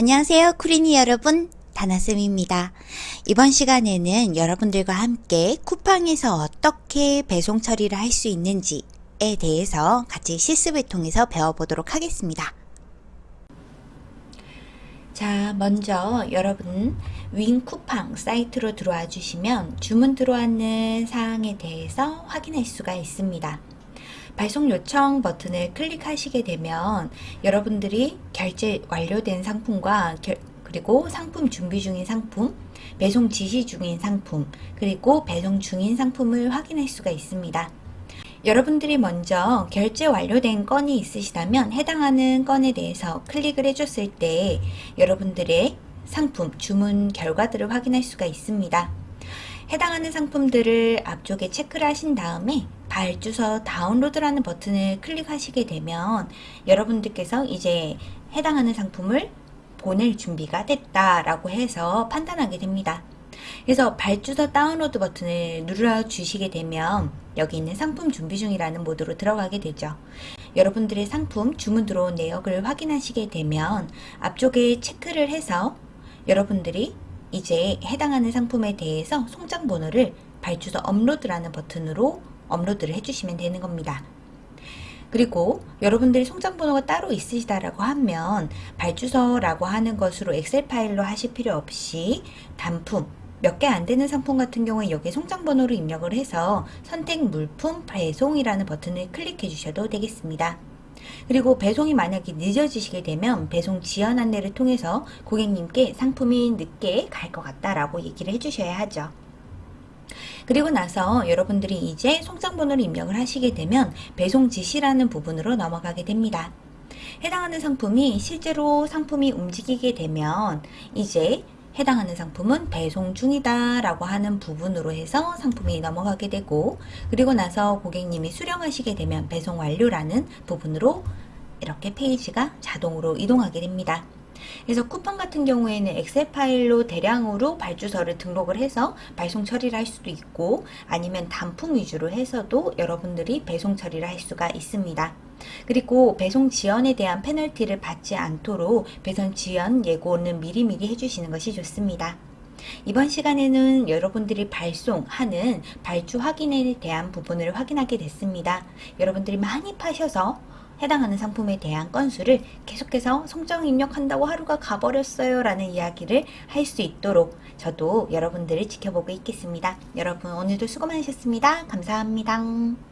안녕하세요 쿠리니 여러분 다나쌤입니다. 이번 시간에는 여러분들과 함께 쿠팡에서 어떻게 배송 처리를 할 수 있는지에 대해서 같이 실습을 통해서 배워보도록 하겠습니다. 자 먼저 여러분 윈 쿠팡 사이트로 들어와 주시면 주문 들어왔는 사항에 대해서 확인할 수가 있습니다. 발송 요청 버튼을 클릭하시게 되면 여러분들이 결제 완료된 상품과 결, 그리고 상품 준비 중인 상품, 배송 지시 중인 상품, 그리고 배송 중인 상품을 확인할 수가 있습니다. 여러분들이 먼저 결제 완료된 건이 있으시다면 해당하는 건에 대해서 클릭을 해줬을 때 여러분들의 상품 주문 결과들을 확인할 수가 있습니다. 해당하는 상품들을 앞쪽에 체크를 하신 다음에 발주서 다운로드라는 버튼을 클릭하시게 되면 여러분들께서 이제 해당하는 상품을 보낼 준비가 됐다라고 해서 판단하게 됩니다. 그래서 발주서 다운로드 버튼을 눌러 주시게 되면 여기 있는 상품 준비 중이라는 모드로 들어가게 되죠. 여러분들의 상품 주문 들어온 내역을 확인하시게 되면 앞쪽에 체크를 해서 여러분들이 이제 해당하는 상품에 대해서 송장 번호를 발주서 업로드라는 버튼으로 업로드를 해주시면 되는 겁니다. 그리고 여러분들이 송장 번호가 따로 있으시다라고 하면 발주서라고 하는 것으로 엑셀 파일로 하실 필요 없이 단품 몇 개 안 되는 상품 같은 경우에 여기 송장 번호를 입력을 해서 선택 물품 배송이라는 버튼을 클릭해 주셔도 되겠습니다. 그리고 배송이 만약에 늦어지시게 되면 배송 지연 안내를 통해서 고객님께 상품이 늦게 갈 것 같다라고 얘기를 해주셔야 하죠. 그리고 나서 여러분들이 이제 송장번호를 입력을 하시게 되면 배송 지시라는 부분으로 넘어가게 됩니다. 해당하는 상품이 실제로 상품이 움직이게 되면 이제 해당하는 상품은 배송 중이다 라고 하는 부분으로 해서 상품이 넘어가게 되고 그리고 나서 고객님이 수령하시게 되면 배송 완료라는 부분으로 이렇게 페이지가 자동으로 이동하게 됩니다. 그래서 쿠팡 같은 경우에는 엑셀 파일로 대량으로 발주서를 등록을 해서 발송 처리를 할 수도 있고 아니면 단품 위주로 해서도 여러분들이 배송 처리를 할 수가 있습니다. 그리고 배송 지연에 대한 페널티를 받지 않도록 배송 지연 예고는 미리미리 해주시는 것이 좋습니다. 이번 시간에는 여러분들이 발송하는 발주 확인에 대한 부분을 확인하게 됐습니다. 여러분들이 많이 파셔서 해당하는 상품에 대한 건수를 계속해서 성장 입력한다고 하루가 가버렸어요 라는 이야기를 할 수 있도록 저도 여러분들을 지켜보고 있겠습니다. 여러분 오늘도 수고 많으셨습니다. 감사합니다.